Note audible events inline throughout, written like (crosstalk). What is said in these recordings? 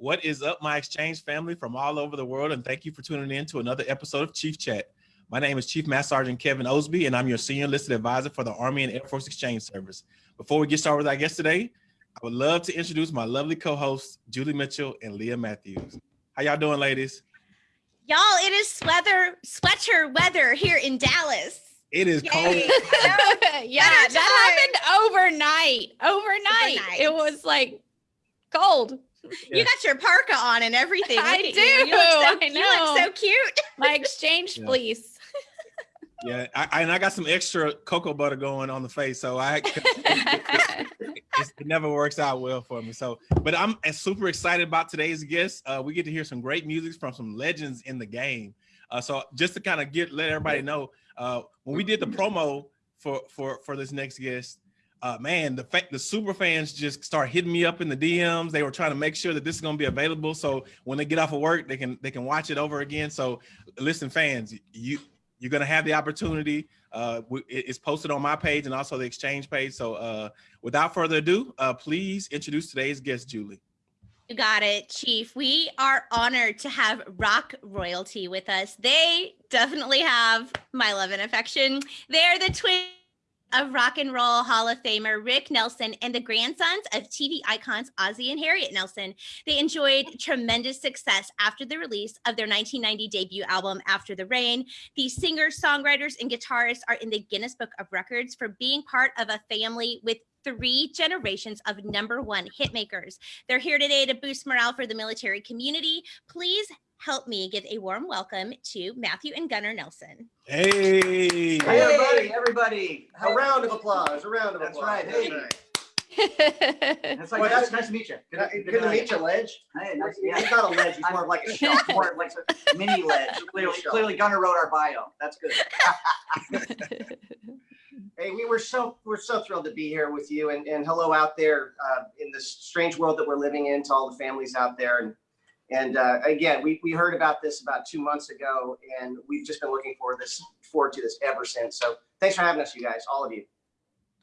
What is up, my exchange family from all over the world? And thank you for tuning in to another episode of Chief Chat. My name is Chief Master Sergeant Kevin Osby, and I'm your senior enlisted advisor for the Army and Air Force Exchange Service. Before we get started with our guest today, I would love to introduce my lovely co-hosts, Julie Mitchell and Leah Matthews. How y'all doing, ladies? Y'all, it is sweater, sweater weather here in Dallas. It is cold. (laughs) yeah, that happened overnight. overnight. Overnight. It was like cold. You got your parka on and everything. I do. You. You, look so, I you look so cute. My (laughs) exchange Yeah. fleece. Yeah, I, I- and I got some extra cocoa butter going on the face, so I (laughs) it never works out well for me. So, but I'm super excited about today's guest. Uh, we get to hear some great music from some legends in the game. Uh, so, just to kind of get let everybody know, uh, when we did the promo for for for this next guest, uh, man, the fact the super fans just start hitting me up in the DMs. They were trying to make sure that this is going to be available, so when they get off of work, they can they can watch it over again. So, listen, fans, you you're gonna have the opportunity. Uh, it's posted on my page and also the exchange page. So, uh, without further ado, uh, please introduce today's guest, Julie. You got it, Chief. We are honored to have rock royalty with us. They definitely have my love and affection. They're the twin of rock and roll Hall of Famer Rick Nelson and the grandsons of TV icons Ozzie and Harriet Nelson. They enjoyed tremendous success after the release of their 1990 debut album, After the Rain. These singers, songwriters, and guitarists are in the Guinness Book of Records for being part of a family with three generations of number one hitmakers. They're here today to boost morale for the military community. Please help me give a warm welcome to Matthew and Gunnar Nelson. Hey, Hey, everybody, everybody. A round of applause, a round of That's applause. right, hey. right. It's like, Well, that's- nice to meet you. Good, good to meet you, Ledge. Hey, nice to He's not a ledge, he's more of like a show. shelf. (laughs) More like a mini ledge. Clearly, clearly Gunnar wrote our bio. That's good. (laughs) Hey, we were so, we're so thrilled to be here with you and, and hello out there uh, in this strange world that we're living in to all the families out there. And, and uh, again, we, we heard about this about two months ago and we've just been looking forward this, forward to this ever since. So thanks for having us, you guys, all of you.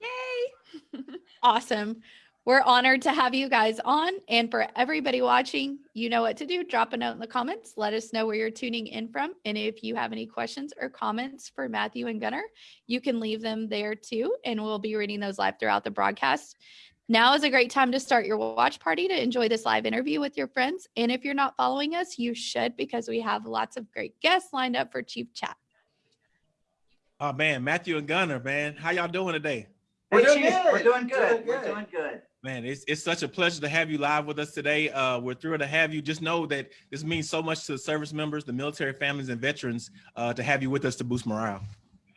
Yay! (laughs) awesome. We're honored to have you guys on. And for everybody watching, you know what to do. Drop a note in the comments. Let us know where you're tuning in from. And if you have any questions or comments for Matthew and Gunnar, you can leave them there too. And we'll be reading those live throughout the broadcast. Now is a great time to start your watch party to enjoy this live interview with your friends. And if you're not following us, you should because we have lots of great guests lined up for Chief Chat. oh man, Matthew and Gunnar, man, how y'all doing today? We're Hey, doing good. We're doing good. Doing We're doing good. Man, it's, it's such a pleasure to have you live with us today. Uh, we're thrilled to have you. Just know that this means so much to the service members, the military families, and veterans uh, to have you with us to boost morale.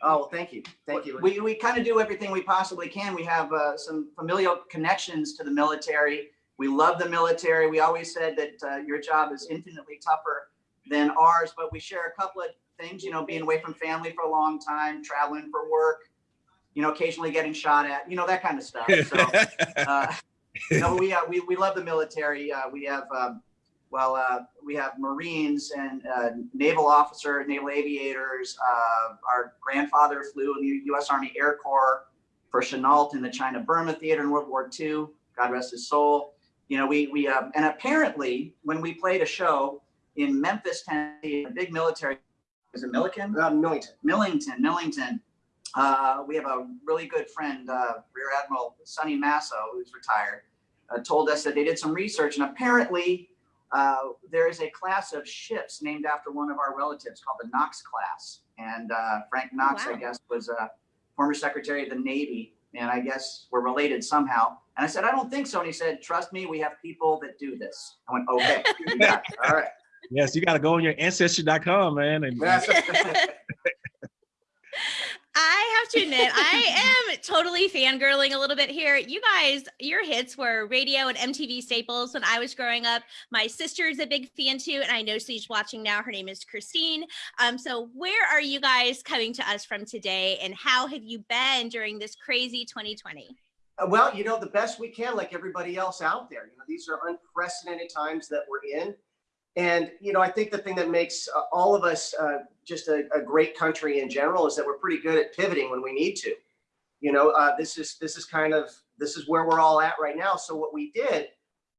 Oh, well, thank you. Thank you. We, we kind of do everything we possibly can. We have uh, some familial connections to the military. We love the military. We always said that uh, your job is infinitely tougher than ours, but we share a couple of things, you know, being away from family for a long time, traveling for work, you know, occasionally getting shot at, you know, that kind of stuff. (laughs) So, uh, no, we, uh, we, we love the military. Uh, we have, um, well, uh, we have Marines and uh, naval officer, naval aviators. Uh, our grandfather flew in the U.S. Army Air Corps for Chennault in the China Burma theater in World War II. God rest his soul. You know, we we uh, and apparently when we played a show in Memphis, Tennessee, a big military is it Milliken? Uh, Millington. Millington, Millington. Uh, we have a really good friend, uh, Rear Admiral Sonny Masso, who's retired, uh, told us that they did some research and apparently uh, there is a class of ships named after one of our relatives called the Knox class. And uh, Frank Knox, Wow. I guess, was a former Secretary of the Navy. And I guess we're related somehow. And I said, I don't think so. And he said, trust me, we have people that do this. I went, okay, you (laughs) all right. yes, you got to go on your ancestry.com, man. And, (laughs) (laughs) I have to admit, (laughs) I am totally fangirling a little bit here. You guys, your hits were radio and MTV staples when I was growing up. My sister is a big fan too, and I know she's watching now. Her name is Christine. Um, so where are you guys coming to us from today, and how have you been during this crazy 2020? Uh, Well, you know, the best we can, like everybody else out there. You know, these are unprecedented times that we're in. And, you know, I think the thing that makes uh, all of us uh, just a, a great country in general is that we're pretty good at pivoting when we need to. You know, uh, this is this is kind of this is where we're all at right now. So what we did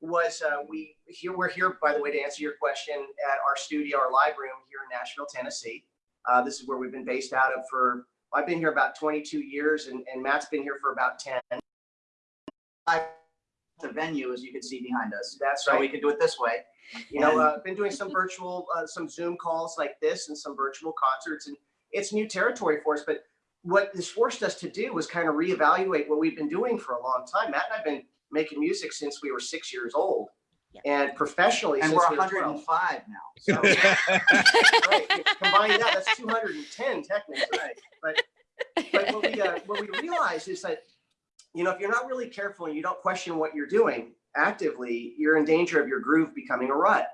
was uh, we here we're here by the way to answer your question at our studio, our live room here in Nashville, Tennessee. Uh, this is where we've been based out of for I've been here about 22 years, and, and Matt's been here for about 10. The venue, as you can see behind us. That's So we can do it this way. You know, uh, been doing some virtual, uh, some Zoom calls like this, and some virtual concerts, and it's new territory for us. But what this forced us to do was kind of reevaluate what we've been doing for a long time. Matt and I've been making music since we were six years old, Yeah. and professionally And since we're we were 12. 105 now. (laughs) So, right, combine that, that's 210 technically. But but what we uh, what we realized is that you know if you're not really careful and you don't question what you're doing actively, you're in danger of your groove becoming a rut.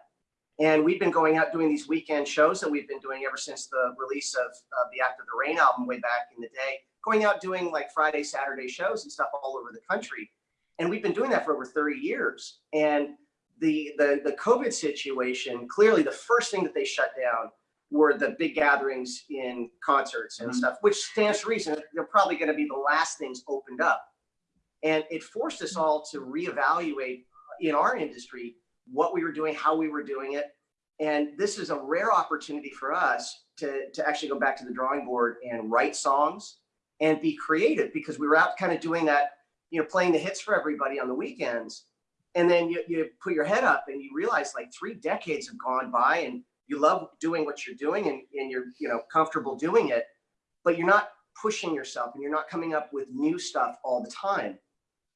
And we've been going out doing these weekend shows that we've been doing ever since the release of uh, the After the Rain album way back in the day. Going out doing like Friday, Saturday shows and stuff all over the country, and we've been doing that for over 30 years. And the the the COVID situation clearly the first thing that they shut down were the big gatherings in concerts and Mhm. stuff, which stands to reason they're probably going to be the last things opened up. And it forced us all to reevaluate in our industry what we were doing, how we were doing it. And this is a rare opportunity for us to, to actually go back to the drawing board and write songs and be creative because we were out kind of doing that, you know, playing the hits for everybody on the weekends. And then you, you put your head up and you realize like three decades have gone by and you love doing what you're doing and, and you're you know comfortable doing it but you're not pushing yourself and you're not coming up with new stuff all the time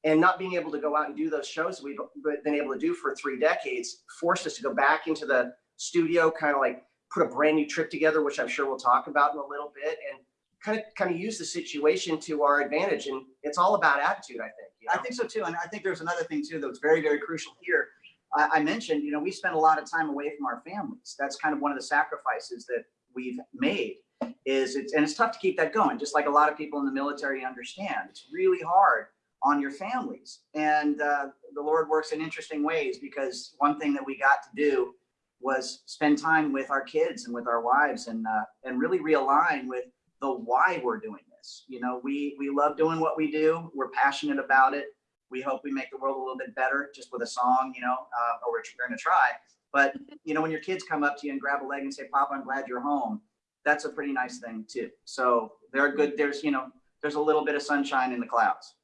and not being able to go out and do those shows we've been able to do for three decades forced us to go back into the studio kind of like put a brand new trip together which i'm sure we'll talk about in a little bit and kind of kind of use the situation to our advantage and it's all about attitude i think you I think so too. And I think there's another thing too that's very, very crucial here. I, I mentioned, you know, we spend a lot of time away from our families. That's kind of one of the sacrifices that we've made is it's, and it's tough to keep that going. Just like a lot of people in the military understand, it's really hard on your families. And uh, the Lord works in interesting ways because one thing that we got to do was spend time with our kids and with our wives and, uh, and really realign with the why we're doing this. You know, we, we love doing what we do. We're passionate about it. We hope we make the world a little bit better just with a song, you know, uh, or we're going to try. But, you know, when your kids come up to you and grab a leg and say, Papa, I'm glad you're home, that's a pretty nice thing too. So there are good, there's, you know, there's a little bit of sunshine in the clouds.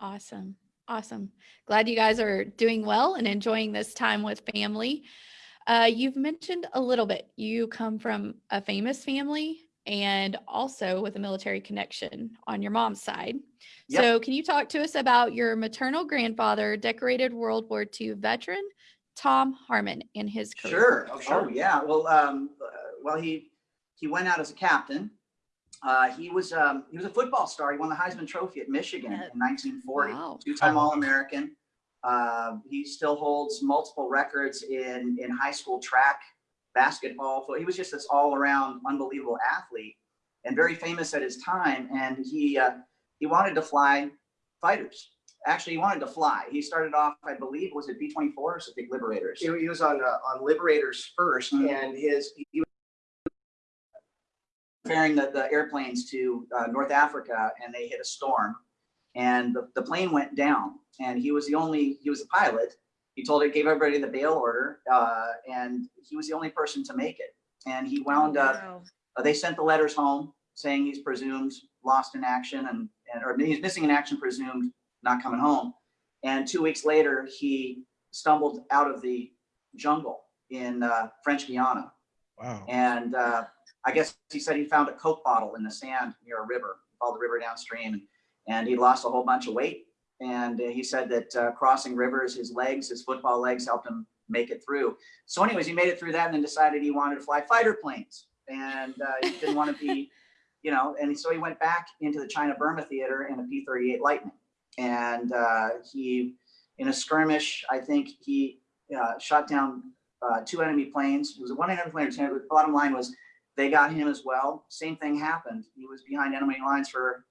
Awesome. Awesome. Glad you guys are doing well and enjoying this time with family. Uh, you've mentioned a little bit, you come from a famous family and also with a military connection on your mom's side. Yep. So, can you talk to us about your maternal grandfather, decorated World War II veteran, Tom Harmon, and his career? Sure. Oh, sure. Yeah. Well, um, uh, well, he he went out as a captain. Uh, he was um, he was a football star. He won the Heisman Trophy at Michigan Yeah. in 1940. Wow. Two-time All-American. Uh, he still holds multiple records in in high school track, basketball. So he was just this all-around unbelievable athlete and very famous at his time. And he uh, he wanted to fly fighters. Actually, he wanted to fly. He started off, I believe, was it B-24 or something, Liberators? he he was on uh, on liberators 1st Mhm. and his he ferrying the, the airplanes to uh, North Africa and they hit a storm and the, the plane went down and he was the only, he was the pilot. He told it, gave everybody the bail order uh, and he was the only person to make it. And he wound up, Wow. uh, they sent the letters home saying he's presumed lost in action and, and or he's missing in action, presumed not coming home. And two weeks later, he stumbled out of the jungle in uh, French Guiana Wow. and uh, I guess he said he found a Coke bottle in the sand near a river, called the river downstream, and he lost a whole bunch of weight. And he said that uh, crossing rivers, his legs, his football legs helped him make it through. So anyways, he made it through that and then decided he wanted to fly fighter planes. And uh, he didn't want to be, (laughs) you know, and so he went back into the China Burma theater in a P-38 Lightning. And uh, he, in a skirmish, I think he uh, shot down uh, two enemy planes. It was one enemy plane. Bottom line was they got him as well. Same thing happened. He was behind enemy lines for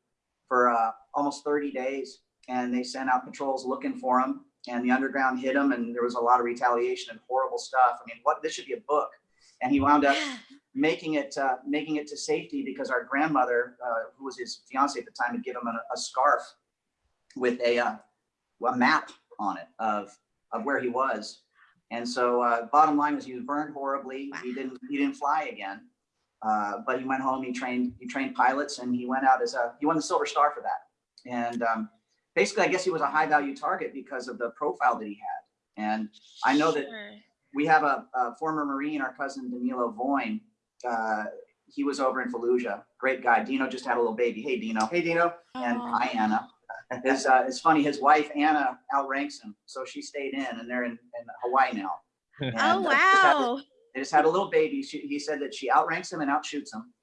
for uh, almost 30 days, and they sent out patrols looking for him. And the underground hit him, and there was a lot of retaliation and horrible stuff. I mean, what this should be a book. And he wound up making it uh, making it to safety because our grandmother, uh, who was his fiance at the time, had given him a, a scarf with a uh, a map on it of, of where he was. And so, uh, bottom line was he was burned horribly. He didn't, he didn't fly again. Uh, but he went home, he trained, he trained pilots and he went out as a, he won the Silver Star for that. And, um, basically, I guess he was a high value target because of the profile that he had. And I know that Sure. we have a, a former Marine, our cousin Danilo Voin. Uh, he was over in Fallujah. Great guy. Dino just had a little baby. Hey, Dino. Hey, Dino. And Aw. hi, Anna. It's, uh, it's funny. His wife, Anna, outranks him. So she stayed in and they're in, in Hawaii now. And, Oh uh, wow. They just had a little baby. She, he said that she outranks him and outshoots him.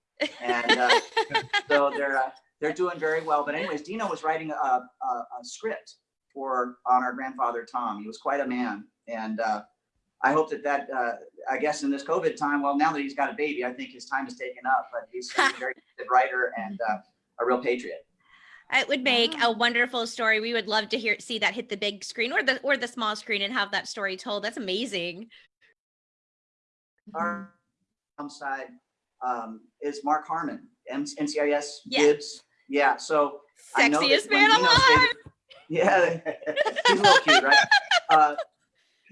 And uh, (laughs) so they're, uh, they're doing very well. But anyways, Dino was writing a, a, a script for on our grandfather Tom. He was quite a man, and uh, I hope that that uh, I guess in this COVID time, well, now that he's got a baby, I think his time is taken up. But he's a (laughs) very good writer and uh, a real patriot. It would make a wonderful story. We would love to hear see that hit the big screen or the or the small screen and have that story told. That's amazing. Our side um, is Mark Harmon, M- NCIS Yeah. Gibbs. Yeah, so I know that Sexiest man alive. stated- Yeah, (laughs) he's a little cute, right? Uh,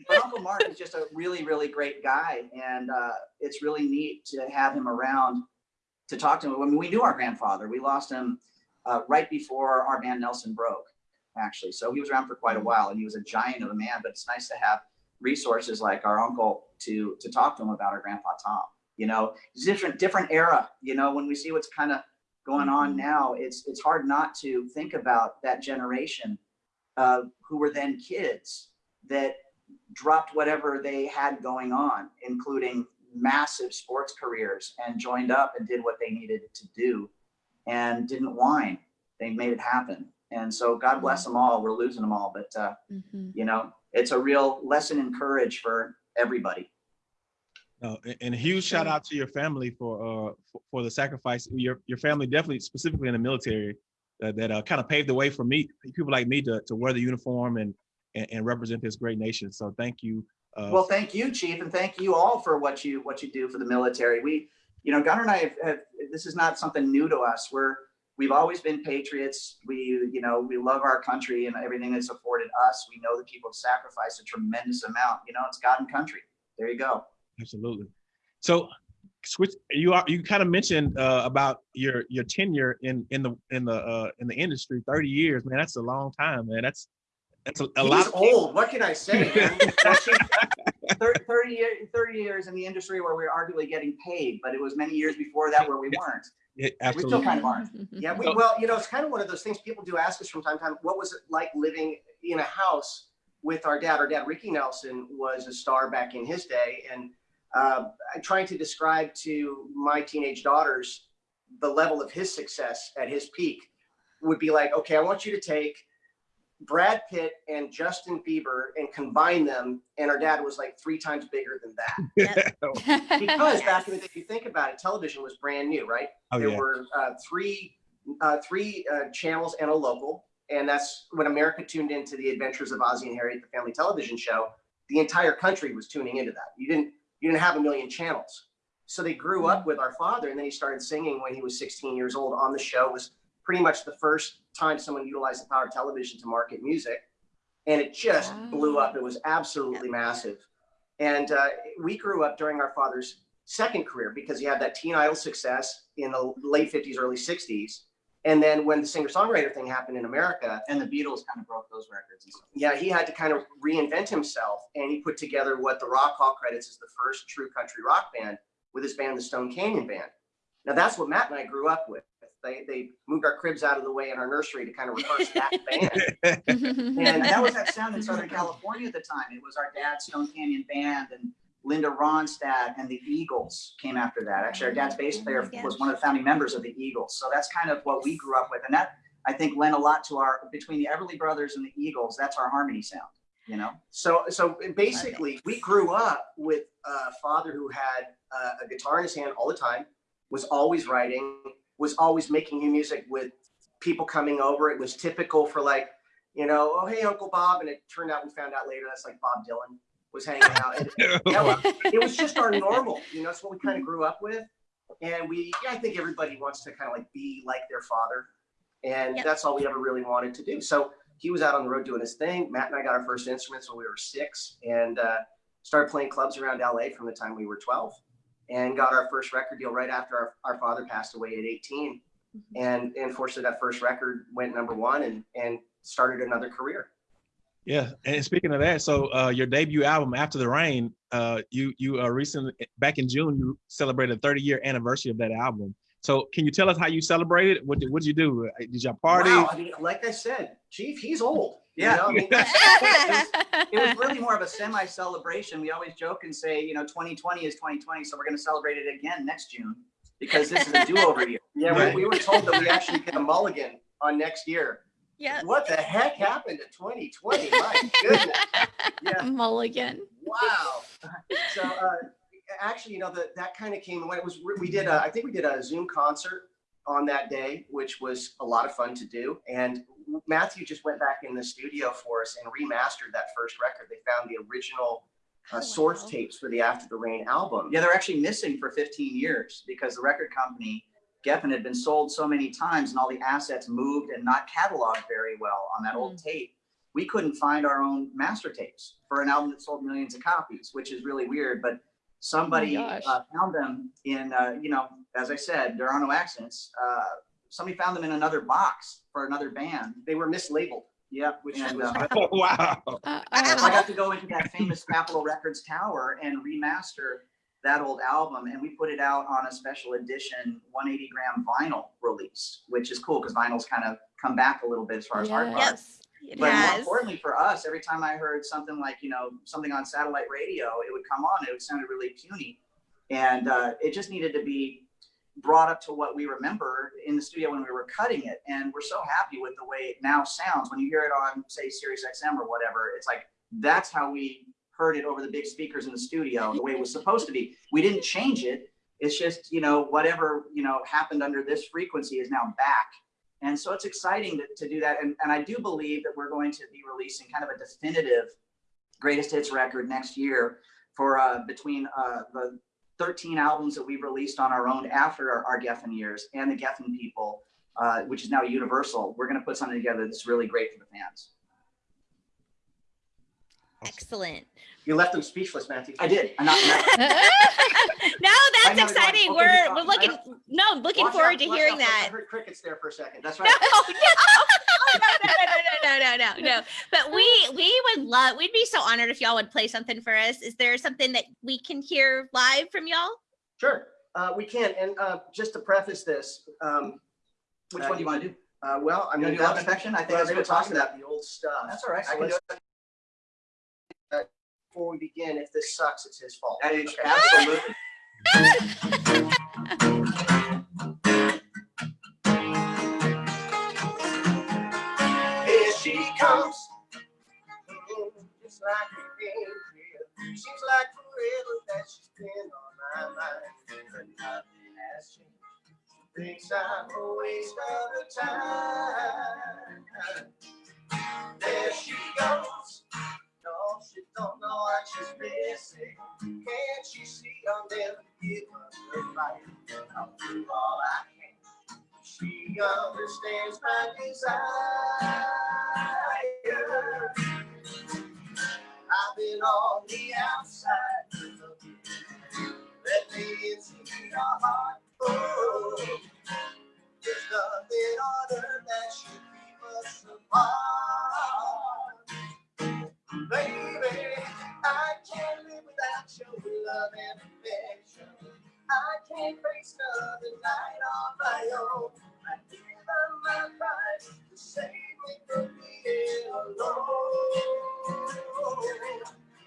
but Uncle Mark is just a really, really great guy, and uh, it's really neat to have him around to talk to him. I mean, we knew our grandfather. We lost him uh, right before our band Nelson broke, actually. So he was around for quite a while, and he was a giant of a man. But it's nice to have resources like our uncle to to talk to him about our grandpa Tom. You know, different different era. You know, when we see what's kind of going on now, it's it's hard not to think about that generation uh, who were then kids that dropped whatever they had going on, including massive sports careers, and joined up and did what they needed to do, and didn't whine. They made it happen. And so God bless them all. We're losing them all, but uh, Mhm. you know, it's a real lesson in courage for everybody. No, and a huge shout out to your family for uh for, for the sacrifice. Your your family definitely specifically in the military uh, that uh, kind of paved the way for me, people like me to to wear the uniform and and, and represent this great nation. So thank you. Uh, Well, thank you, Chief, and thank you all for what you what you do for the military. We, you know, Gunnar and I have, have this is not something new to us. We're we've always been patriots. We, you know, we love our country and everything that's afforded us. We know that people have sacrificed a tremendous amount. You know, it's God and country. There you go. Absolutely. So switch you are you kind of mentioned uh, about your your tenure in in the in the uh, in the industry 30 years man that's a long time man that's that's a, a lot old. What can I say? (laughs) man? Thir- 30, year, 30 years in the industry where we're arguably getting paid, but it was many years before that where we weren't. Yeah, We still kind of aren't. (laughs) Yeah, we, well, you know, it's kind of one of those things people do ask us from time to time. What was it like living in a house with our dad? Our dad, Ricky Nelson, was a star back in his day, and uh, I'm trying to describe to my teenage daughters the level of his success at his peak would be like, okay, I want you to take Brad Pitt and Justin Bieber and combine them, and our dad was like three times bigger than that. (laughs) (laughs) Because back in the day, if you think about it, television was brand new, right? oh there yeah were uh, three uh, three uh, channels and a local, and that's when America tuned into the Adventures of Ozzie and Harriet, the family television show. The entire country was tuning into that. You didn't you didn't have a million channels, so they grew up with our father, and then he started singing when he was 16 years old on the show. It was pretty much the first time someone utilized the power of television to market music, and it just blew up. It was absolutely massive, and uh, we grew up during our father's second career because he had that teen idol success in the late 50s early 60s and then when the singer songwriter thing happened in america And the Beatles kind of broke those records and stuff. yeah he had to kind of reinvent himself and he put together what the rock hall credits as the first true country rock band with his band the stone canyon band. Now that's what matt and i grew up with they, they moved our cribs out of the way in our nursery to kind of rehearse that (laughs) band And that was that sound in Southern California at the time. It was our dad's Stone Canyon Band and Linda Ronstadt and the Eagles came after that. Actually, our dad's bass Oh player my was one of the founding members of the Eagles. So that's kind of what we grew up with. And that I think lent a lot to our between the Everly Brothers and the Eagles. That's our harmony sound, you know? So, so basically, we grew up with a father who had uh, a guitar in his hand all the time, was always writing, was always making new music with people coming over. It was typical for like, you know, oh hey Uncle Bob, and it turned out we found out later that's like Bob Dylan was hanging out. And (laughs) that was- it was just our normal, you know, it's what we kind of grew up with. And we, yeah, I think everybody wants to kind of like be like their father. And Yep. that's all we ever really wanted to do. So he was out on the road doing his thing. Matt and I got our first instruments when we were six and uh, started playing clubs around LA from the time we were 12 and got our first record deal right after our, our father passed away at 18. And, and fortunately that first record went number one and, and started another career. Yeah, and speaking of that, so uh, your debut album, After the Rain, uh, you you uh, recently back in June you celebrated 30 year anniversary of that album. So can you tell us how you celebrated? What did, what did you do? Uh, Did y'all party? Wow, I mean, like I said, Chief, he's old. you Yeah. know, I mean, (laughs) It was really more of a semi-celebration. We always joke and say, you know, 2020 is 2020, so we're going to celebrate it again next June because this is a do-over year. (laughs) yeah, Right. we, we were told that we actually get a mulligan on next year. yeah. What the heck happened to 2020? My goodness. (laughs) Yeah. Mulligan. Wow. So, uh, actually, you know, that, that kind of came when it was, we did, a, I think we did a Zoom concert on that day, which was a lot of fun to do. And Matthew just went back in the studio for us and remastered that first record. They found the original uh, Oh, source wow. tapes for the After the Rain album. Yeah, they're actually missing for 15 years because the record company, Geffen, had been sold so many times and all the assets moved and not cataloged very well on that old tape. We couldn't find our own master tapes for an album that sold millions of copies, which is really weird. But somebody gosh. uh, found them in, uh, you know, as I said, there are no accidents. Uh, somebody found them in another box for another band. They were mislabeled. Yep. Which and, was- uh, (laughs) wow. Uh, I uh, got to go into that famous Capitol Records tower and remaster that old album, and we put it out on a special edition 180 gram vinyl release, which is cool because vinyl's kind of come back a little bit as far as hard Yes. It But more importantly for us, every time I heard something like you know something on satellite radio, it would come on. It would sound really puny, and uh, it just needed to be brought up to what we remember in the studio when we were cutting it. And we're so happy with the way it now sounds. When you hear it on, say, Sirius XM or whatever, it's like that's how we heard it over the big speakers in the studio, the way it was supposed to be. We didn't change it. It's just, you know, whatever, you know, happened under this frequency is now back. And so it's exciting to, to do that. And, and I do believe that we're going to be releasing kind of a definitive greatest hits record next year for uh, between uh, the 13 albums that we've released on our own after our, our Geffen years and the Geffen people, uh, which is now Universal. We're going to put something together that's really great for the fans. Excellent. You left them speechless, Matthew. I did. I'm not, not- (laughs) no, that's know, it's exciting. okay, We're we're looking I no looking Watch forward out, to hearing out, that. I heard crickets there for a second. that's (laughs) No, right. no, no, no, no, no, no, no. But we we would love. We'd be so honored if y'all would play something for us. Is there something that we can hear live from y'all? Sure, uh, we can. And uh, just to preface this, um, Which one do you want to do? uh, well, I'm going to do Love that's- Infection? I think well, that's they a were good talk talking about the old stuff. That's all right. I can do let's- Before we begin, if this sucks, it's his fault. That is absolutely. Here she comes, just like a angel. Seems like forever that she's been on my mind, but nothing has changed. She thinks I'm a waste of her time. There she goes. She don't know what she's missing. Can't she see I'll never give her fight? I'll do all I can. She understands my desire. I've been on the outside. Let me into your heart. Oh, there's nothing on earth that should keep us apart. Baby, I can't live without your love and affection. I can't face another night on my own. I give up my pride to save me from being alone.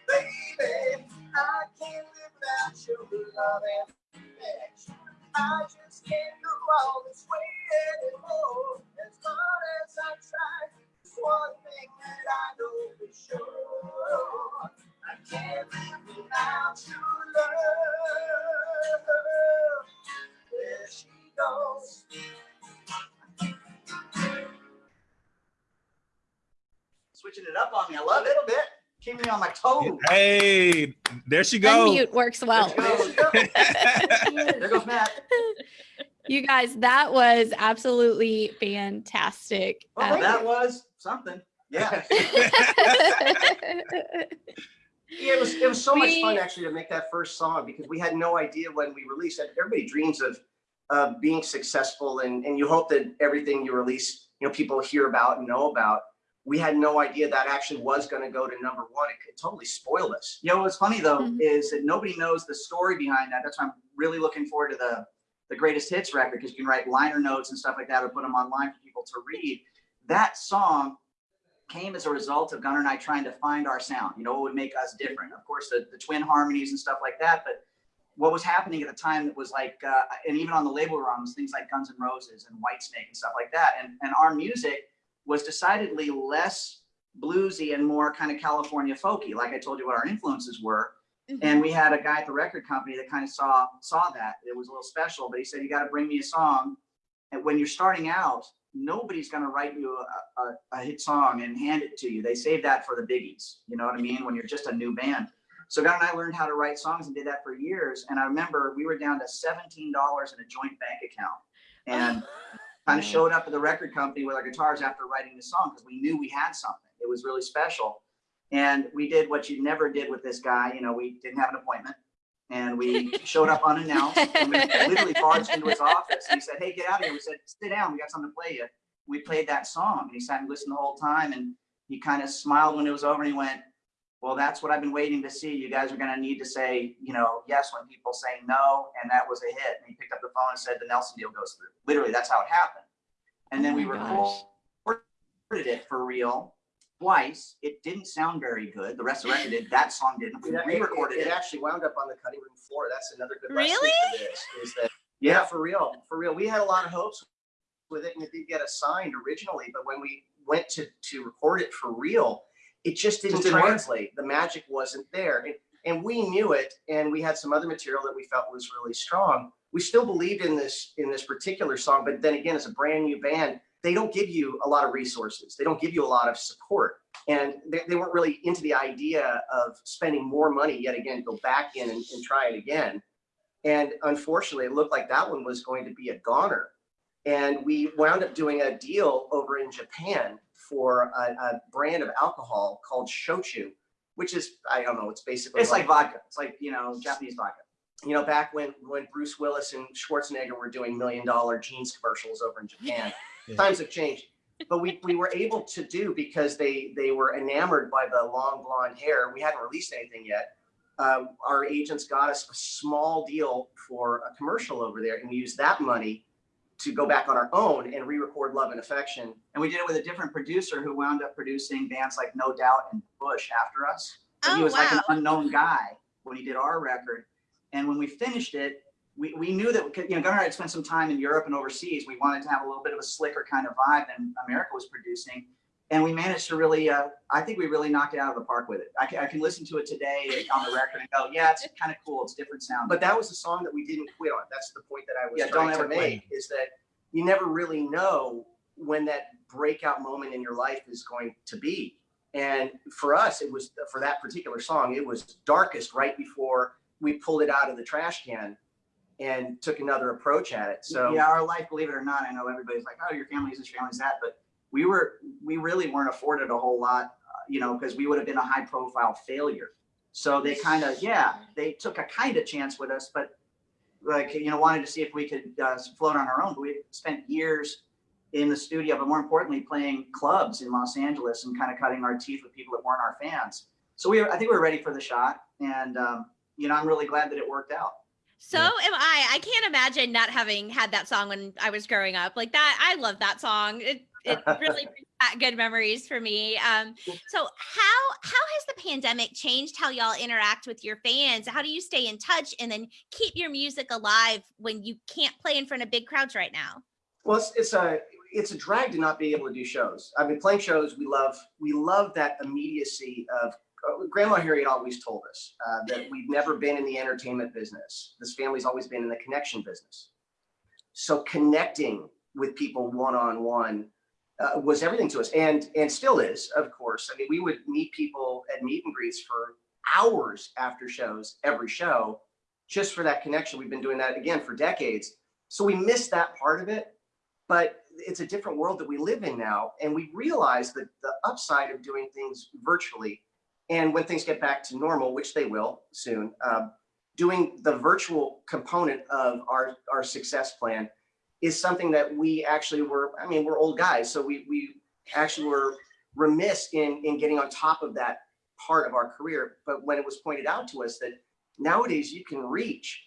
Baby, I can't live without your love and affection. I just can't go all this way anymore. As long as I try, one thing that I know for sure. I can't live without your love. There she goes. Switching it up on me. I love it a bit. Keeping me on my toes. Hey, there she goes. Unmute works well. There goes. (laughs) There goes Matt. You guys, that was absolutely fantastic. Well, Um, that was something. Yeah. (laughs) Yeah, it was it was so much fun actually to make that first song because we had no idea when we released it. Everybody dreams of uh, being successful and and you hope that everything you release, you know, people hear about and know about. We had no idea that actually was going to go to number one. It could totally spoiled us. You know, what's funny though, Mhm. is that nobody knows the story behind that. That's why I'm really looking forward to the, the greatest hits record, because you can write liner notes and stuff like that, or put them online for people to read. That song came as a result of Gunnar and I trying to find our sound, you know, what would make us different. Of course, the, the twin harmonies and stuff like that, but what was happening at the time that was like, uh, and even on the label we were on was things like Guns N' Roses and Whitesnake and stuff like that. And, and our music was decidedly less bluesy and more kind of California folky. Like I told you what our influences were. And we had a guy at the record company that kind of saw saw that. It was a little special, but he said, you got to bring me a song. And when you're starting out, nobody's going to write you a, a, a hit song and hand it to you. They save that for the biggies. You know what I mean? When you're just a new band. So God and I learned how to write songs and did that for years. And I remember we were down to $17 in a joint bank account. And (laughs) kind of showed up at the record company with our guitars after writing the song because we knew we had something. It was really special. And we did what you never did with this guy. You know, we didn't have an appointment and we showed up unannounced and we (laughs) literally barged into his office. And he said, Hey, get out of here. We said, Sit down. We got something to play you. We played that song and he sat and listened the whole time. And he kind of smiled when it was over and he went, Well, that's what I've been waiting to see. You guys are going to need to say, you know, yes when people say no. And that was a hit. And he picked up the phone and said, The Nelson deal goes through. Literally, that's how it happened. And then Oh we recorded gosh. it for real twice. It didn't sound very good. The rest of the record did. That song didn't. We re-recorded it, it. it actually wound up on the cutting room floor. That's another good lesson Really? for this. Is that yeah, for real, for real. We had a lot of hopes with it, and it did get assigned originally. But when we went to to record it for real, it just didn't Just didn't work. translate. The magic wasn't there, and, and we knew it. And we had some other material that we felt was really strong. We still believed in this in this particular song, but then again, as a brand new band, they don't give you a lot of resources. They don't give you a lot of support and they, they weren't really into the idea of spending more money yet again go back in and, and try it again and unfortunately it looked like that one was going to be a goner and we wound up doing a deal over in japan for a, a brand of alcohol called shochu which is i don't know it's basically It's like vodka. It's like, you know, Japanese vodka. you know back when when bruce willis and schwarzenegger were doing million dollar jeans commercials over in japan (laughs) Yeah. times have changed but we, we were able to do because they they were enamored by the long blonde hair. We hadn't released anything yet. Um, our agents got us a small deal for a commercial over there, and we used that money to go back on our own and re-record "Love and Affection." And we did it with a different producer who wound up producing bands like No Doubt and Bush after us. But he Oh, was like an unknown guy when he did our record. And when we finished it, we, we knew that, you know, Gunnar and I had spent some time in Europe and overseas. We wanted to have a little bit of a slicker kind of vibe than America was producing. And we managed to really, uh, I think we really knocked it out of the park with it. I can, I can listen to it today on the record and go, yeah, it's kind of cool. It's different sound. But that was the song that we didn't quit on. That's the point that I was Yeah, trying don't to make. Is that you never really know when that breakout moment in your life is going to be. And for us, it was for that particular song, it was darkest right before we pulled it out of the trash can and took another approach at it. So yeah, our life, believe it or not, I know everybody's like, oh, your family's this, your family's that, but we were, we really weren't afforded a whole lot, uh, you know, because we would have been a high profile failure. So they kind of, yeah, they took a kind of chance with us, but like, you know, wanted to see if we could uh, float on our own. But we spent years in the studio, but more importantly, playing clubs in Los Angeles and kind of cutting our teeth with people that weren't our fans. So we, I think we were ready for the shot, and um, you know, I'm really glad that it worked out. So Yeah. am I. I can't imagine not having had that song when I was growing up. Like that, I love that song. It it really (laughs) brings back good memories for me. Um, so how how has the pandemic changed how y'all interact with your fans? How do you stay in touch and then keep your music alive when you can't play in front of big crowds right now? Well, it's, it's a it's a drag to not be able to do shows. I mean, playing shows, we love we love that immediacy of. Uh, Grandma Harriet always told us uh, that we've never been in the entertainment business. This family's always been in the connection business. So connecting with people one on one was everything to us, and and still is, of course. I mean, we would meet people at meet and greets for hours after shows, every show, just for that connection. We've been doing that again for decades. So we miss that part of it but it's a different world that we live in now. And we realize that the upside of doing things virtually and when things get back to normal, which they will soon, um, doing the virtual component of our, our success plan is something that we actually were, I mean, we're old guys, so we, we actually were remiss in, in getting on top of that part of our career. But when it was pointed out to us that nowadays you can reach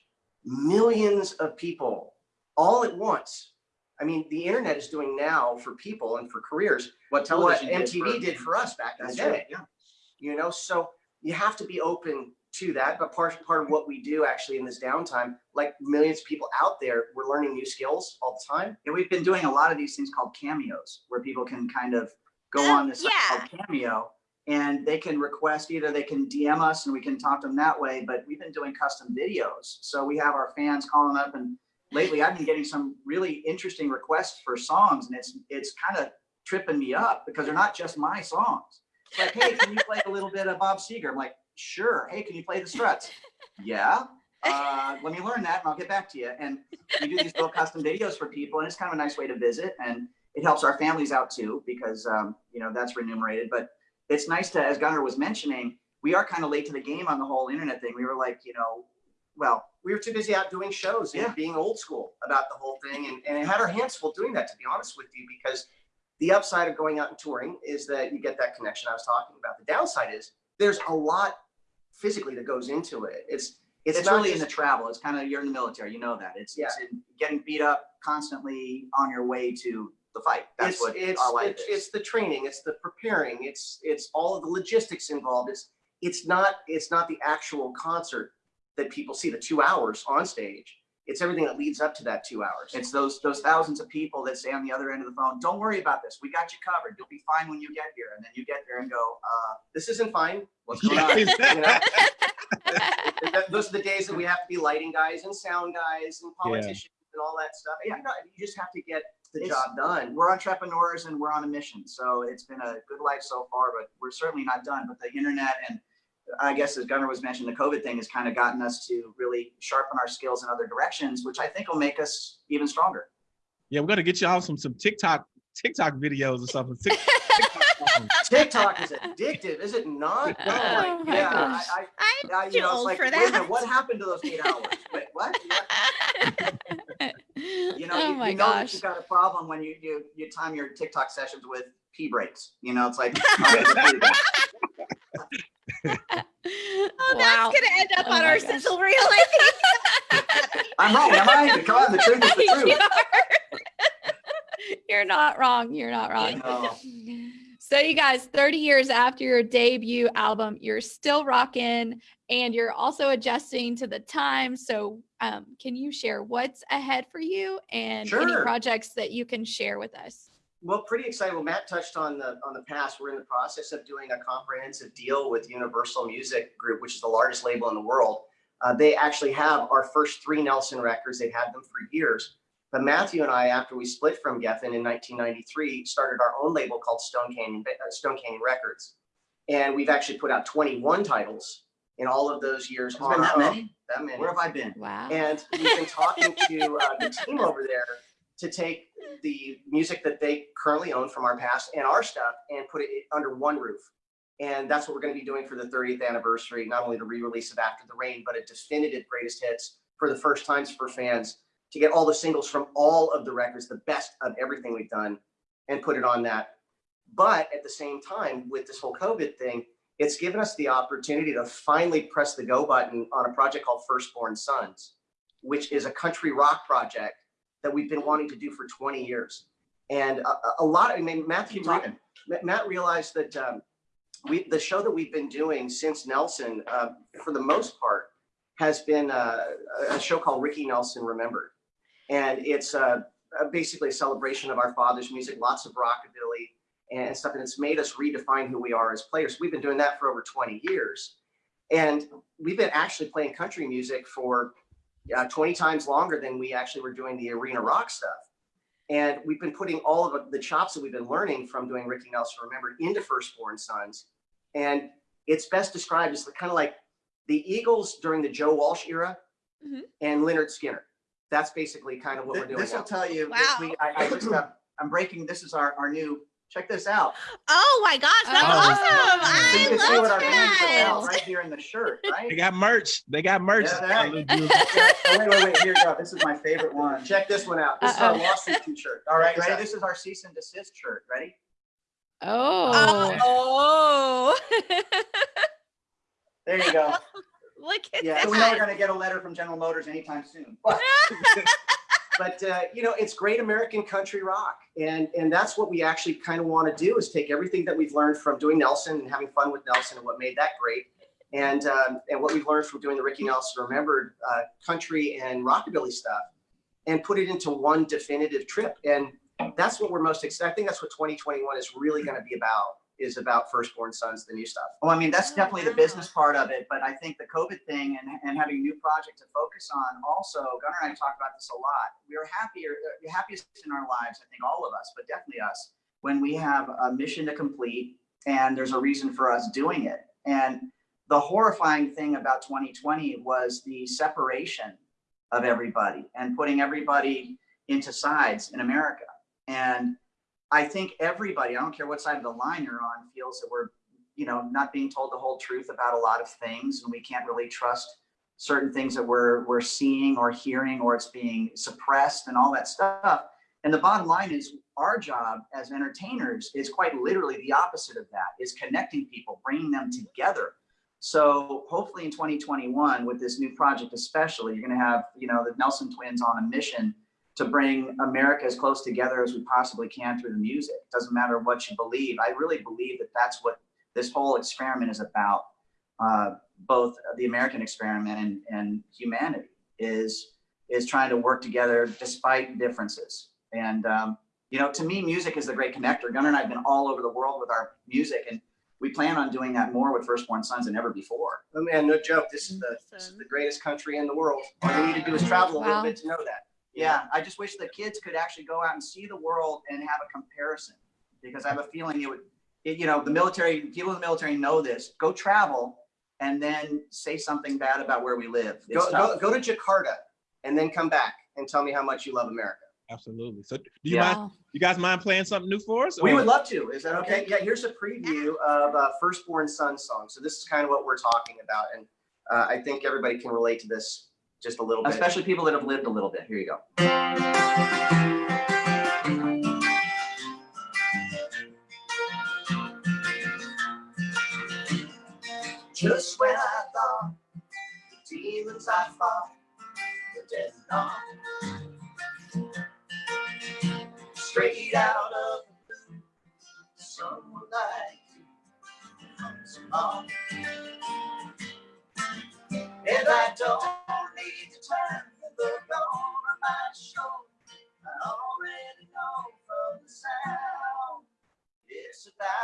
millions of people all at once. I mean, the internet is doing now for people and for careers What what television did MTV for- did for us back in the day right, yeah. You know so you have to be open to that but part part of what we do actually in this downtime like millions of people out there we're learning new skills all the time And we've been doing a lot of these things called cameos, where people can kind of go Oh, on this site yeah. called Cameo, and they can request either they can DM us and we can talk to them that way. But we've been doing custom videos, so we have our fans calling up, and lately I've been getting some really interesting requests for songs, and it's it's kind of tripping me up because they're not just my songs. Like, hey, can you play a little bit of Bob Seger? I'm like, sure. Hey, can you play the Struts? Yeah. Uh, let me learn that and I'll get back to you. And we do these little custom videos for people and it's kind of a nice way to visit and it helps our families out too because um, you know that's remunerated. But it's nice to, as Gunnar was mentioning, we are kind of late to the game on the whole internet thing. We were like, you know, well, we were too busy out doing shows and Yeah. being old school about the whole thing and, and it had our hands full doing that to be honest with you because the upside of going out and touring is that you get that connection i was talking about the downside is there's a lot physically that goes into it it's it's, it's, not really in the travel. It's kind of you're in the military, you know that. It's it's in getting beat up constantly on your way to the fight. That's it's, what it's, our life it's, is. it's the training, it's the preparing, it's, it's all of the logistics involved. It's, it's not, it's not the actual concert that people see, the two hours on stage. It's everything that leads up to that two hours. It's those those thousands of people that say on the other end of the phone, "Don't worry about this. We got you covered. You'll be fine when you get here." And then you get there and go, uh, this isn't fine. "What's going on?" (laughs) You know? Th- (laughs) Those are the days that we have to be lighting guys and sound guys and politicians and all that stuff. You you just have to get the It's- job done. We're entrepreneurs and we're on a mission. So it's been a good life so far, but we're certainly not done. But the internet and I guess as Gunnar was mentioning, the COVID thing has kind of gotten us to really sharpen our skills in other directions, which I think will make us even stronger. Yeah, we're gonna get y'all some some TikTok TikTok videos or something. TikTok. (laughs) TikTok is addictive, is it not? Oh (laughs) Oh my oh, yeah, gosh. I, I'm I, I, too you know, old like, for wait a minute, that. what happened to those eight hours? Wait, (laughs) what? You know, oh you, my you know that gosh. you've got a problem when you, you, you time your TikTok sessions with pee breaks. You know, it's like, all right, let's do that. Oh, wow. that's gonna end up Oh on our gosh. sizzle reel, I think. (laughs) I'm wrong, am I? Come on, the truth is the (laughs) You truth. are. (laughs) You're not wrong. You're not wrong. No. So, you guys, 30 years after your debut album, you're still rocking and you're also adjusting to the time. So, um, can you share what's ahead for you and any projects that you can share with us? Well, pretty excited. Well, Matt touched on the on the past. We're in the process of doing a comprehensive deal with Universal Music Group, which is the largest label in the world. Uh, they actually have our first three Nelson records. They've had them for years. But Matthew and I, after we split from Geffen in 1993, started our own label called Stone Canyon uh, Stone Canyon Records, and we've actually put out 21 titles in all of those years. There's been on that many? That many. Where have I been? Wow. And we've been talking to uh, the team over there to take the music that they currently own from our past and our stuff and put it under one roof. And that's what we're going to be doing for the 30th anniversary, not only the re-release of After the Rain, but a definitive greatest hits for the first times for fans to get all the singles from all of the records, the best of everything we've done and put it on that. But at the same time, with this whole COVID thing, it's given us the opportunity to finally press the go button on a project called Firstborn Sons, which is a country rock project that we've been wanting to do for 20 years. And a, a- lot, I mean, Matthew, Keep talking. Ma- Matt realized that um, we, the show that we've been doing since Nelson, uh, for the most part, has been uh, a show called Ricky Nelson Remembered. And it's uh, uh, basically a celebration of our father's music, lots of rockabilly and stuff. And it's made us redefine who we are as players. We've been doing that for over 20 years. And we've been actually playing country music for uh, 20 times longer than we actually were doing the arena rock stuff. And we've been putting all of the chops that we've been learning from doing Ricky Nelson Remembered into Firstborn Sons. And it's best described as kind of like the Eagles during the Joe Walsh era Mhm. and Lynyrd Skynyrd. that's basically kind of what we're doing This will tell you, Wow. week, I, I just got, I'm breaking, this is our, our new, check this out. Oh my gosh, that's Oh. awesome! So you I see what love our fans put that. right here in the shirt, (laughs) right? They got merch. They got merch. Yeah, they- Look, (laughs) oh, Wait, wait, wait, here you go. This is my favorite one. Check this one out. This is our lawsuit (laughs) t-shirt. All right, ready? This is our cease and desist shirt. Ready? Oh. Oh, There you go. look at Yeah, so we know we're that. gonna get a letter from General Motors anytime soon. But uh, you know it's great american country rock and and that's what we actually kind of want to do is take everything that we've learned from doing nelson and having fun with nelson and what made that great. And um, and what we've learned from doing the ricky nelson remembered uh, country and rockabilly stuff and put it into one definitive trip. And that's what we're most excited i think that's what 2021 is really going to be about is about firstborn sons the new stuff Well, I mean, that's definitely the business part of it, but I think the COVID thing and, and having a new project to focus on also, Gunnar and I talk about this a lot. We are happier, uh, the happiest in our lives, I think all of us, but definitely us, when we have a mission to complete and there's a reason for us doing it. And the horrifying thing about 2020 was the separation of everybody and putting everybody into sides in America. And I think everybody, I don't care what side of the line you're on, feels that we're you know, not being told the whole truth about a lot of things, and we can't really trust certain things that we're we're seeing or hearing, or it's being suppressed and all that stuff. And the bottom line is, our job as entertainers is quite literally the opposite of that: is connecting people, bringing them together. So hopefully in 2021, with this new project, especially, you're going to have you know the Nelson twins on a mission to bring America as close together as we possibly can through the music. It doesn't matter what you believe. I really believe that that's what this whole experiment is about uh, both the American experiment and, and humanity is is trying to work together despite differences. And um, you know, to me, music is the great connector. Gunnar and I have been all over the world with our music, and we plan on doing that more with Firstborn Sons than ever before. oh man no joke this is the this is the greatest country in the world all you need to do is travel a little Wow. bit to know that Yeah, I just wish the kids could actually go out and see the world and have a comparison, because I have a feeling it would, it, you know, the military, people in the military know this. Go travel and then say something bad about where we live. Go, go, go to Jakarta and then come back and tell me how much you love America. Absolutely. So, do you Yeah. mind? You guys mind playing something new for us? We would love to. Is that Okay, okay? yeah, here's a preview of uh, Firstborn Son song. So this is kind of what we're talking about. And uh, I think everybody can relate to this just a little bit. Especially people that have lived a little bit. Here you go. Just when I thought the demons I fought were dead gone. Straight out of the blue, someone like you comes along. And I don't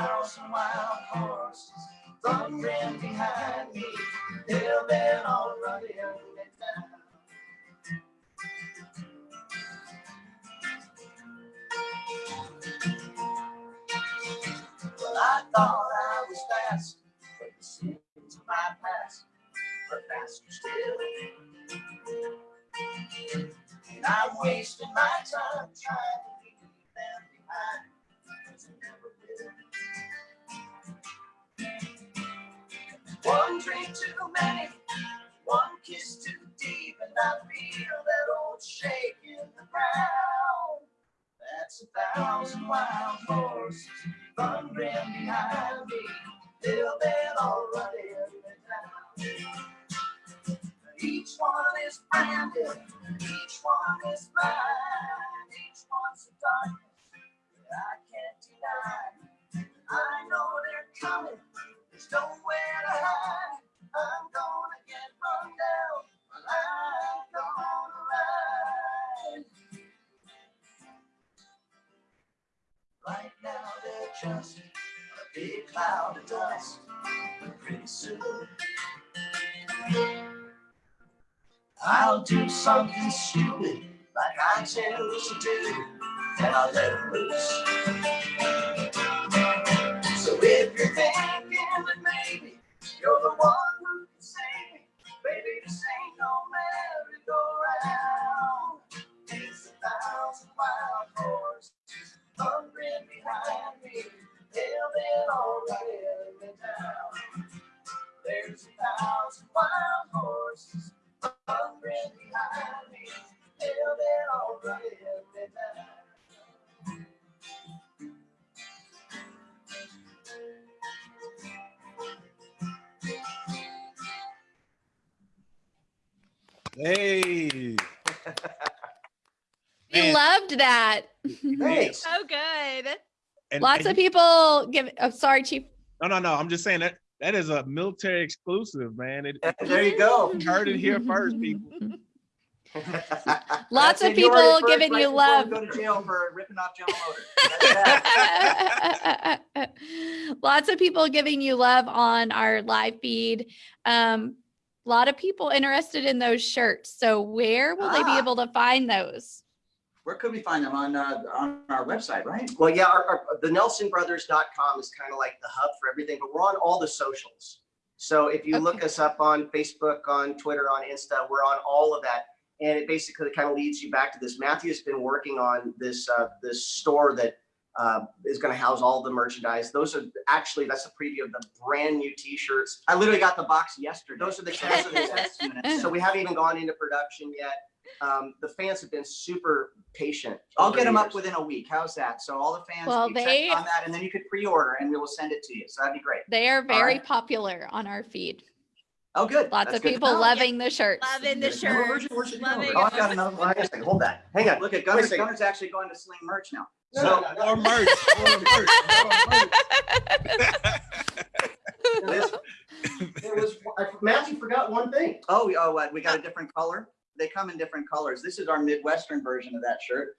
Thousand wild horses thundering behind me. They'll been all running me down. Well, I thought I was fast, but the sins of my past are faster still. And I'm wasting my time too many, one kiss too deep, and I feel that old shake in the ground. That's a thousand wild horses thundering behind Do something stupid like I choose to do, and I'll let loose. Loved that. Thanks. So good. And- Lots and of people give. Oh, sorry, Chief. No, no, no. I'm just saying that that is a military exclusive, man. It, There you go. you heard it here first, people. (laughs) (laughs) Lots of it. You heard it people giving you love. Go to jail for ripping off General Motors. (laughs) Lots of people giving you love on our live feed. Um, a lot of people interested in those shirts. So where will they be Ah. able to find those? Where could we find them on uh, on our website, right? Well, yeah, our, our, the NelsonBrothers.com is kind of like the hub for everything, but we're on all the socials. So if you look us up on Facebook, on Twitter, on Insta, we're on all of that. And it basically kind of leads you back to this. Matthew's been working on this uh, this store that uh, is going to house all the merchandise. Those are actually that's a preview of the brand new T-shirts. I literally got the box yesterday. Those are the Those are the test test units. So we haven't even gone into production yet. Um, the fans have been super patient. I'll get them the up within a week. How's that? So all the fans, Well, check they- on that, and then you could pre-order, and we will send it to you. So that'd be great. They are very right. popular on our feed. Oh, good. Lots That's of good to people know. loving the shirts. Loving the Where's shirt. your- where's your Loving deal? Oh, I've got another one. hang on a second, hold that. Hang on. Look at Wait a Gunnar's, second. Gunnar's actually going to sling merch now. No, So no, no, More merch. More merch. This- (laughs) There was, I- Matthew forgot one thing. Oh, oh, what? We got a different color? They come in different colors. This is our Midwestern version of that shirt.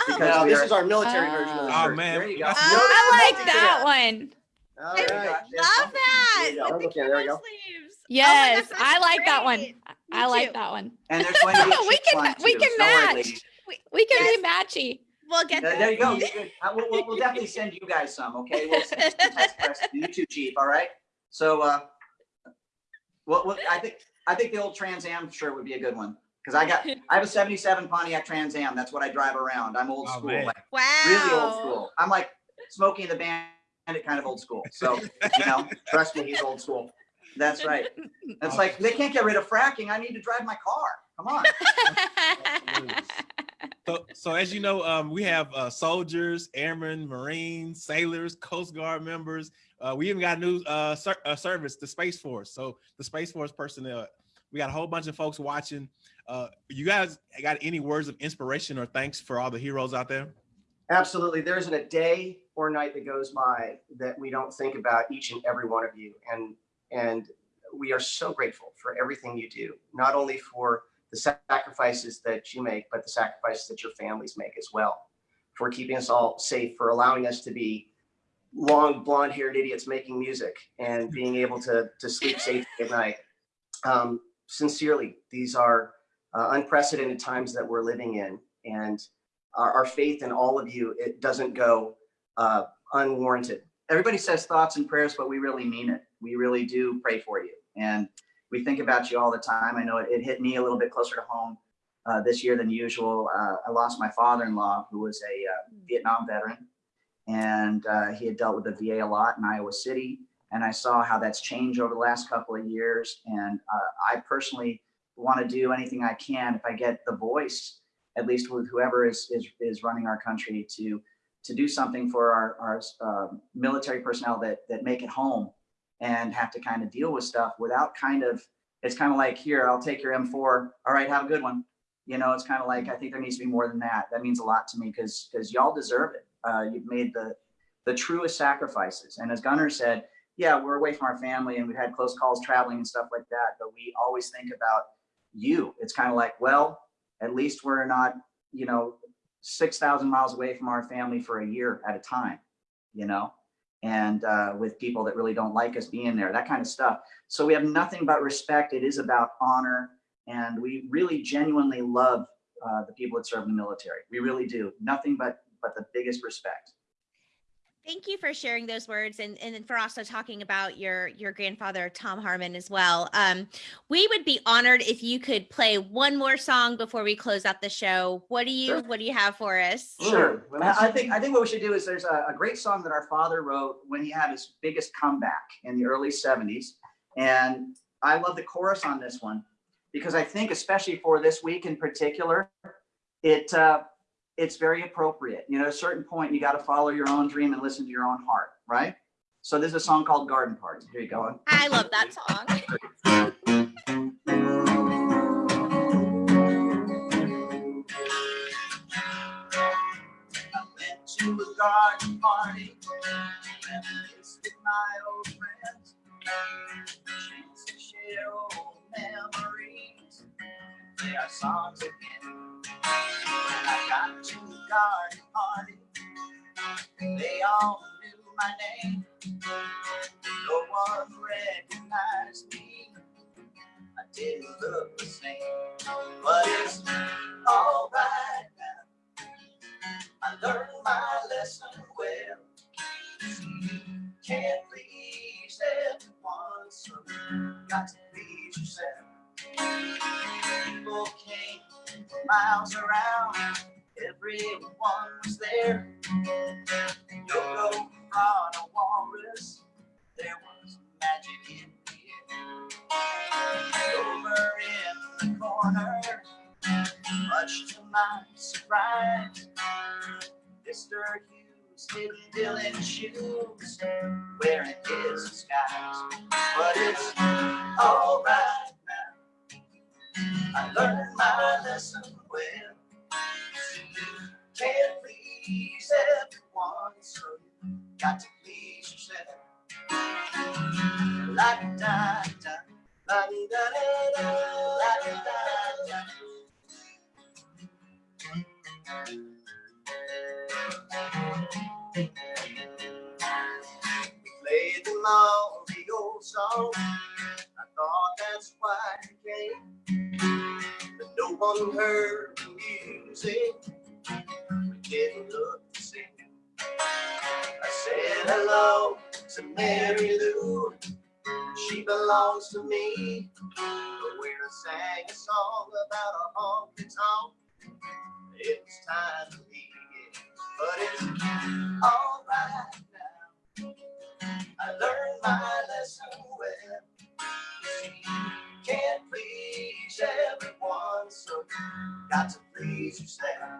Oh, Because Now, we this are- is our military version of the Oh shirt. man. There you we go. got- Oh, I like that one. All I right. love that. There you go. with the Okay, there you go. sleeves. Oh Yes, gosh, I that's like that one. great. I Me like that one. And there's going to be We can- one, we too. can Don't worry, match. ladies. We can Yes. be matchy. We'll get There there you go. Good. Uh, We'll, we'll, we'll definitely send you guys some, okay? We'll send you some test press to you too, chief, all right? So, uh, well, well, I think, I think the old Trans Am shirt would be a good one. Cause I got, (laughs) I have a seventy-seven Pontiac Trans Am. That's what I drive around. I'm old Oh, school, man. like Wow. really old school. I'm like Smokey and the Bandit kind of old school. So, you know, (laughs) Trust me, he's old school. that's right. It's like, they can't get rid of fracking. I need to drive my car. Come on. So, so as you know, um, we have uh, soldiers, airmen, Marines, sailors, Coast Guard members. Uh, we even got a new uh, ser- uh, service, the Space Force. So the Space Force personnel, we got a whole bunch of folks watching. Uh, you guys got any words of inspiration or thanks for all the heroes out there? Absolutely. There isn't a day or night that goes by that we don't think about each and every one of you. And and we are so grateful for everything you do, not only for the sacrifices that you make, but the sacrifices that your families make as well, for keeping us all safe, for allowing us to be long blonde haired idiots making music and being able to, to sleep safe at night. Um, sincerely, these are uh, unprecedented times that we're living in. And our, our faith in all of you, it doesn't go uh, unwarranted. everybody says thoughts and prayers, but we really mean it. We really do pray for you. And we think about you all the time. I know it, it hit me a little bit closer to home uh, this year than usual. Uh, I lost my father-in-law, who was a uh, Vietnam veteran, and uh, he had dealt with the VA a lot in Iowa City. And I saw how that's changed over the last couple of years. And uh, I personally want to do anything I can if I get the voice, at least with whoever is is, is running our country, to to do something for our, our uh, military personnel that, that make it home and have to kind of deal with stuff without kind of, it's kind of like, here, I'll take your M4. All right, have a good one. You know, it's kind of like, I think there needs to be more than that. That means a lot to me because, because y'all deserve it. Uh, you've made the, the truest sacrifices. And as Gunnar said, yeah, we're away from our family and we've had close calls traveling and stuff like that, but we always think about you. It's kind of like, well, at least we're not, you know, 6,000 miles away from our family for a year at a time, you know, and uh, with people that really don't like us being there, that kind of stuff. So we have nothing but respect. It is about honor. And we really genuinely love uh, the people that serve in the military. We really do. Nothing but but the biggest respect. Thank you for sharing those words and, and for also talking about your your grandfather Tom Harmon as well. Um, we would be honored if you could play one more song before we close out the show. What do you Sure. what do you have for us? Sure. I I think I think what we should do is there's a, a great song that our father wrote when he had his biggest comeback in the early 70s. And I love the chorus on this one because I think especially for this week in particular, it uh, it's very appropriate. You know, at a certain point, you got to follow your own dream and listen to your own heart, right? So there's a song called Garden Party. Here you go. I love that song. to a garden party visited my old friends. Chance to share old memories. There are songs again. Got to the garden party, they all knew my name. Heard the music. We didn't look the same. I said hello to Mary Lou. She belongs to me. But when I sang a song about a honky tonk, it was time to leave. But it's all right now. I learned my lesson well. Can't please everyone, so you got to please yourself.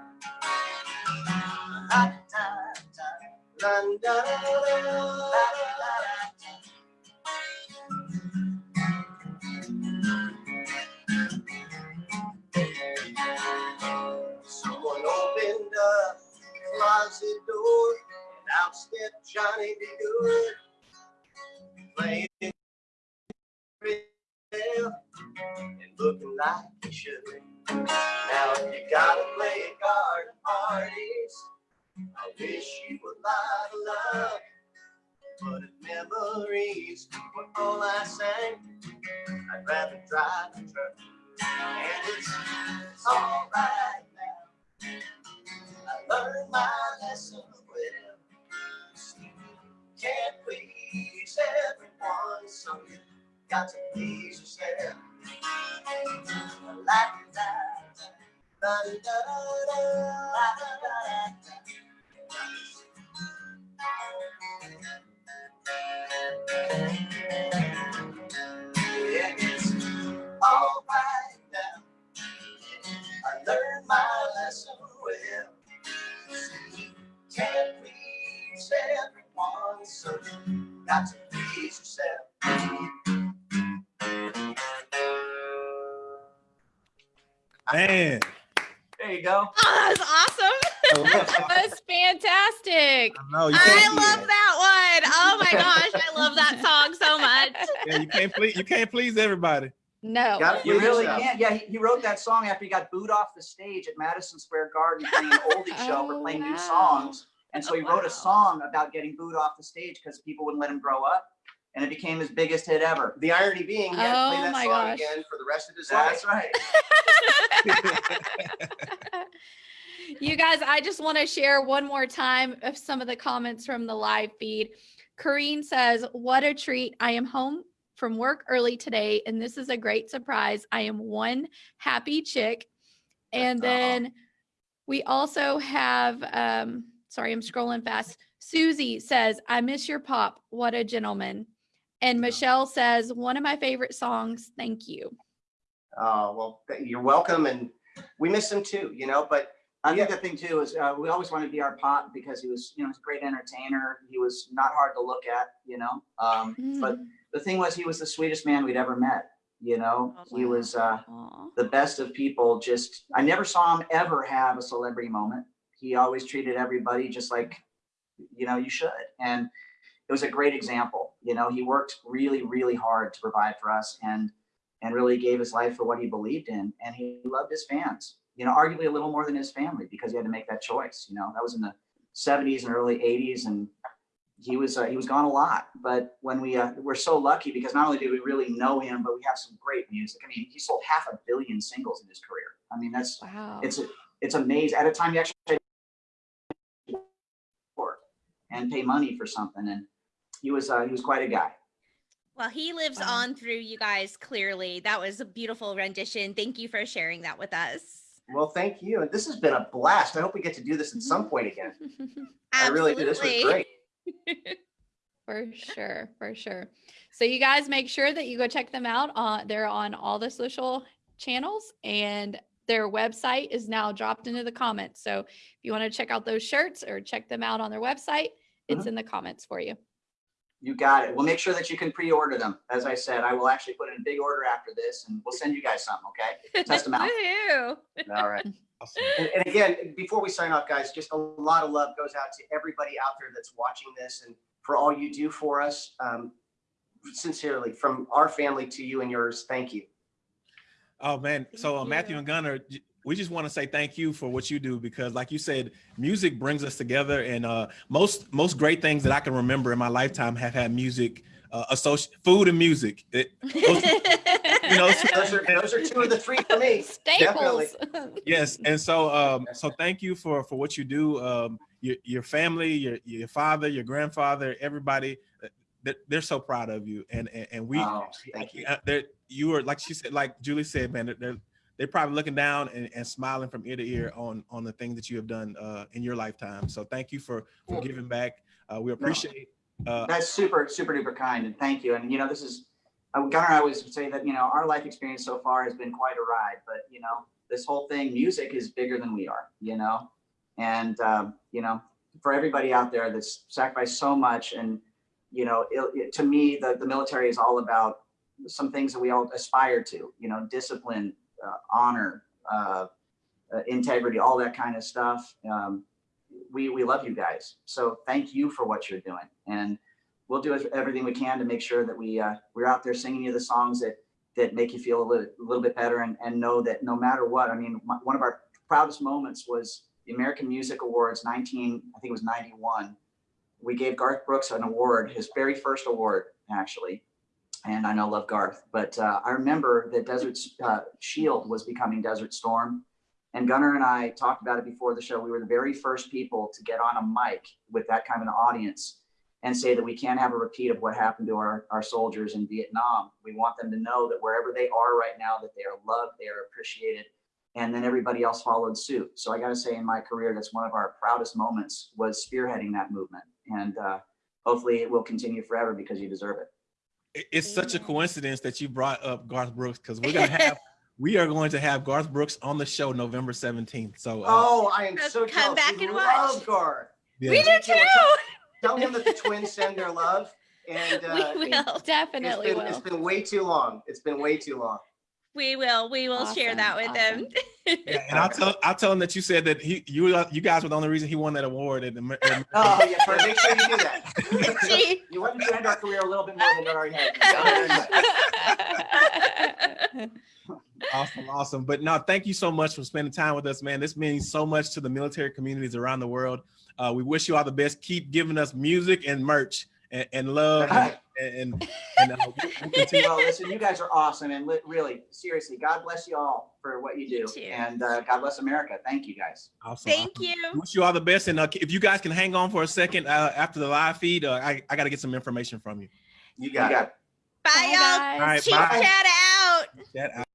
La da da da, da da da. Someone opened up the closet door, and out stepped Johnny B. Goode, playing well and looking like he should. Now if you gotta play at garden parties, I wish you a lot of love. But if memories were all I sang, I'd rather drive the truck. And it's all right now. I learned my lesson well. Can't please everyone, so you got to please yourself. Yeah, it's all right now. I learned my lesson well. Can't please everyone, so got to Man, There you go. Oh, (laughs) that was awesome. Oh, (laughs) that was fantastic. I know you I love that one. Oh my (laughs) gosh, I love that song so much. yeah, you can't please you can't please everybody. No. Gotta You really yourself. can't. Yeah, he, he wrote that song after he got booed off the stage at Madison Square Garden playing an oldie show for Oh, playing wow. new songs. And so he wrote Wow. a song about getting booed off the stage because people wouldn't let him grow up. And it became his biggest hit ever. The irony being, he had to play Oh that my song gosh. again for the rest of his life. That's (laughs) right. (laughs) you guys, I just want to share one more time of some of the comments from the live feed. Corrine says, What a treat. I am home from work early today, and this is a great surprise. I am one happy chick. And Aw. then we also have, um, sorry, I'm scrolling fast. Susie says, I miss your pop. What a gentleman. And Michelle says, One of my favorite songs. Thank you. Oh, well, you're welcome. And we miss him too, you know, but I think the thing too is uh, we always wanted to be our pop because he was, you know, he's a great entertainer. He was not hard to look at, you know. Um, But Mm. the thing was, he was the sweetest man we'd ever met. You know, Oh, he was uh, the best of people. Just I never saw him ever have a celebrity moment. He always treated everybody just like you know, you should. And it was a great example. You know, he worked really, really hard to provide for us and and really gave his life for what he believed in. And he loved his fans, you know, arguably a little more than his family because he had to make that choice. You know, that was in the 70s and early 80s. And he was uh, he was gone a lot. But when we uh, we're so lucky because not only did we really know him, but we have some great music. I mean, he sold half a billion singles in his career. I mean, that's Wow. it's it's amazing. At a time you actually had to work and pay money for something, and he was uh, he was quite a guy. Well, he lives Wow. on through you guys clearly. That was a beautiful rendition. Thank you for sharing that with us. Well, thank you. And this has been a blast. I hope we get to do this at some point again. (laughs) I really do. This was great. (laughs) For sure, for sure. So you guys make sure that you go check them out. On they're on all the social channels and their website is now dropped into the comments. So if you want to check out those shirts or check them out on their website, it's in the comments for you. You got it. We'll make sure that you can pre-order them. As I said, I will actually put in a big order after this, and we'll send you guys something. Okay? (laughs) Test them out. All right. (laughs) Awesome. And, and again, before we sign off, guys, just a lot of love goes out to everybody out there that's watching this and for all you do for us. Um, sincerely, from our family to you and yours, thank you. Oh man, so uh, Matthew and Gunnar, j- we just want to say thank you for what you do because, like you said, music brings us together, and uh, most most great things that I can remember in my lifetime have had music, uh, associate food and music. It, you know, (laughs) Those are, those are two of the three for me. (laughs) Staples. yes, and so um, so thank you for for what you do. Um, your your family, your your father, your grandfather, everybody, uh, they're, they're so proud of you, and and, and we. Oh, thank you. uh, they're you are like she said, like Julie said, man, they're- they're probably looking down and, and smiling from ear to ear on on the things that you have done uh, in your lifetime. So thank you for for giving back. Uh, we appreciate. Uh, That's super, super duper kind, and thank you. And you know, this is uh, Gunnar. I always say that you know our life experience so far has been quite a ride, but you know, this whole thing, music is bigger than we are. You know, and um, you know, for everybody out there that's sacrificed so much, and you know, it, it- to me, the the military is all about some things that we all aspire to. You know, discipline, honor, uh, uh, integrity, all that kind of stuff. Um, we we love you guys. So thank you for what you're doing, and we'll do everything we can to make sure that we uh, we're out there singing you the songs that that make you feel a little, a little bit better, and and know that no matter what, I mean, my, one of our proudest moments was the American Music Awards, 19, I think it was 91. We gave Garth Brooks an award, his very first award, actually. And I know love Garth, but uh, I remember that Desert uh, Shield was becoming Desert Storm. And Gunnar and I talked about it before the show. We were the very first people to get on a mic with that kind of an audience and say that we can't have a repeat of what happened to our, our soldiers in Vietnam. We want them to know that wherever they are right now, that they are loved, they are appreciated. And then everybody else followed suit. So I got to say in my career, that's one of our proudest moments was spearheading that movement. And uh, hopefully it will continue forever because you deserve it. It- it's such a coincidence that you brought up Garth Brooks because we're gonna (laughs) have we are going to have Garth Brooks on the show November 17th. So uh, Oh, I am So so come jealous. back We and love watch. Garth. yeah. We do too. Tell him that the twins send their love. (laughs) And uh, we will. Definitely been, it's will. been way too long. It's been way too long. We will. We will share that with Awesome, them. (laughs) Yeah, and I'll tell I'll tell him that you said that he you uh, you guys were the only reason he won that award. At the, Amer- at Oh, yeah, Troy, make sure you do that. (laughs) Gee. (laughs) You wanted to end our career a little bit more than it already had. Awesome, awesome. But no, thank you so much for spending time with us, man. This means so much to the military communities around the world. Uh, we wish you all the best. Keep giving us music and merch and, and love and and, and (laughs) uh, we'll- we'll (laughs) continue. Well, listen, you guys are awesome, and li- really, seriously, God bless you all for what you do, too. and uh, God bless America. Thank you, guys. Awesome, Thank awesome. you. Wish you all the best. And uh, if you guys can hang on for a second uh, after the live feed, uh, I, I got to get some information from you. You You got it. got it. Bye, Bye, y'all. guys. All right, Chief bye. chat out. That